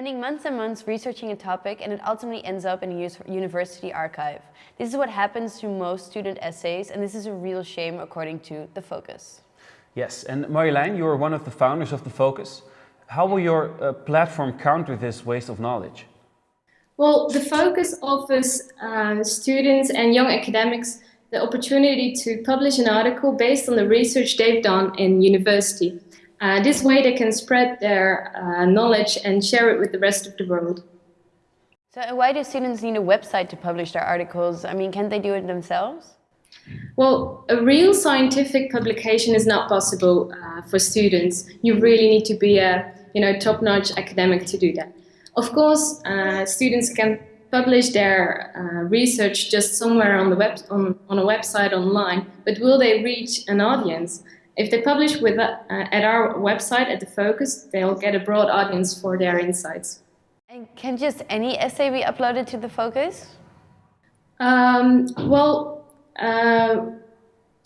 spending months and months researching a topic and it ultimately ends up in a university archive. This is what happens to most student essays and this is a real shame according to The Focus. Yes, and Marjolein, you are one of the founders of The Focus. How will your uh, platform counter this waste of knowledge? Well, The Focus offers uh, students and young academics the opportunity to publish an article based on the research they've done in university. Uh, this way they can spread their uh, knowledge and share it with the rest of the world. So why do students need a website to publish their articles? I mean, can't they do it themselves? Well, a real scientific publication is not possible uh, for students. You really need to be a you know, top-notch academic to do that. Of course, uh, students can publish their uh, research just somewhere on, the web, on, on a website online, but will they reach an audience? If they publish with, uh, at our website, at The Focus, they'll get a broad audience for their insights. And can just any essay be uploaded to The Focus? Um, well, uh,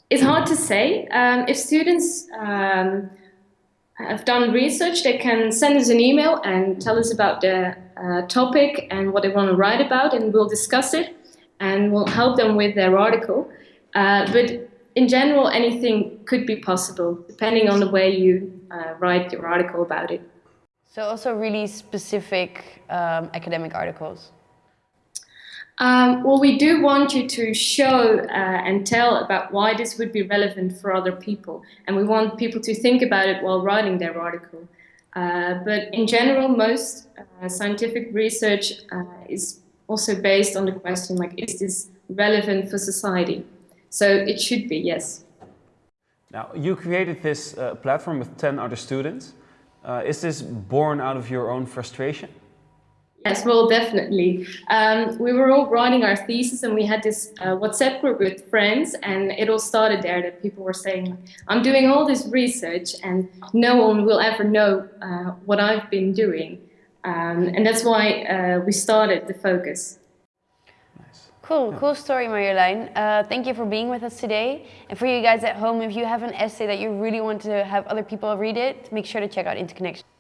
it's hard to say. Um, if students um, have done research, they can send us an email and tell us about the uh, topic and what they want to write about, and we'll discuss it and we'll help them with their article. Uh, but in general, anything could be possible, depending on the way you uh, write your article about it. So also really specific um, academic articles? Um, well, we do want you to show uh, and tell about why this would be relevant for other people. And we want people to think about it while writing their article. Uh, but in general, most uh, scientific research uh, is also based on the question, like, is this relevant for society? So it should be, yes. Now, you created this uh, platform with 10 other students. Uh, is this born out of your own frustration? Yes, well, definitely. Um, we were all writing our thesis and we had this uh, WhatsApp group with friends and it all started there that people were saying, I'm doing all this research and no one will ever know uh, what I've been doing. Um, and that's why uh, we started The Focus. Cool, yeah. cool story, Marjolein. Uh, thank you for being with us today. And for you guys at home, if you have an essay that you really want to have other people read it, make sure to check out Interconnection.